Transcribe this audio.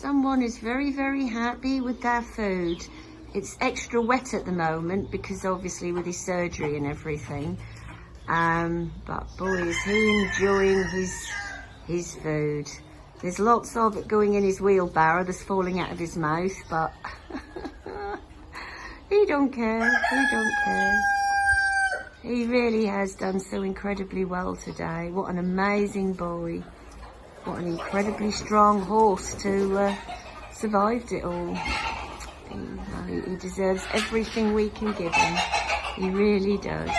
Someone is very, very happy with their food. It's extra wet at the moment because obviously with his surgery and everything. Um, but boy, is he enjoying his, his food. There's lots of it going in his wheelbarrow that's falling out of his mouth, but he don't care, he don't care. He really has done so incredibly well today. What an amazing boy. What an incredibly strong horse to uh, survived it all. He, he deserves everything we can give him. He really does.